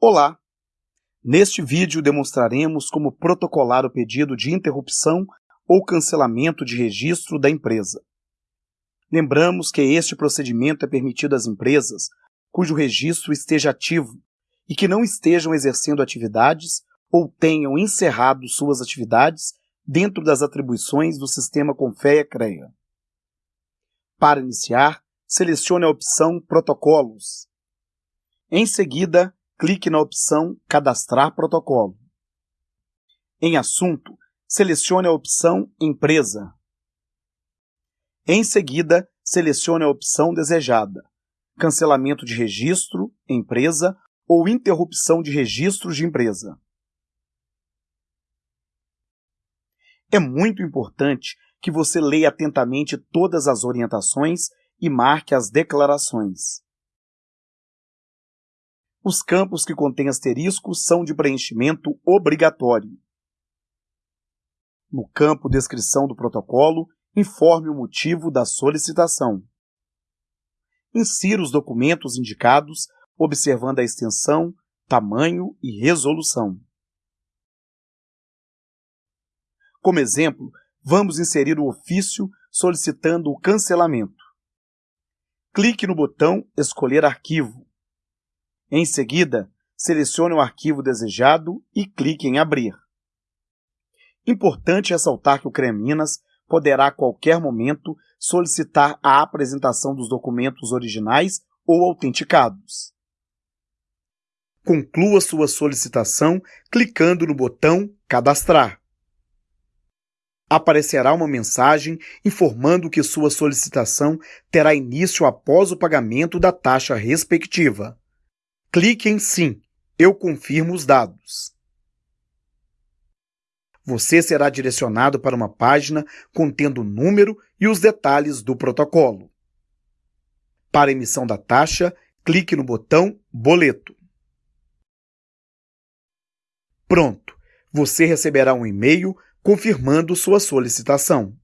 Olá! Neste vídeo demonstraremos como protocolar o pedido de interrupção ou cancelamento de registro da empresa. Lembramos que este procedimento é permitido às empresas cujo registro esteja ativo e que não estejam exercendo atividades ou tenham encerrado suas atividades dentro das atribuições do sistema Confea-CREA. Para iniciar, selecione a opção Protocolos. Em seguida, clique na opção Cadastrar protocolo. Em Assunto, selecione a opção Empresa. Em seguida, selecione a opção desejada, Cancelamento de registro, empresa ou interrupção de registros de empresa. É muito importante que você leia atentamente todas as orientações e marque as declarações. Os campos que contêm asteriscos são de preenchimento obrigatório. No campo Descrição do protocolo, informe o motivo da solicitação. Insira os documentos indicados, observando a extensão, tamanho e resolução. Como exemplo, vamos inserir o ofício solicitando o cancelamento. Clique no botão Escolher arquivo em seguida, selecione o arquivo desejado e clique em Abrir. Importante ressaltar que o CREMinas poderá a qualquer momento solicitar a apresentação dos documentos originais ou autenticados. Conclua sua solicitação clicando no botão Cadastrar. Aparecerá uma mensagem informando que sua solicitação terá início após o pagamento da taxa respectiva. Clique em Sim. Eu confirmo os dados. Você será direcionado para uma página contendo o número e os detalhes do protocolo. Para emissão da taxa, clique no botão Boleto. Pronto! Você receberá um e-mail confirmando sua solicitação.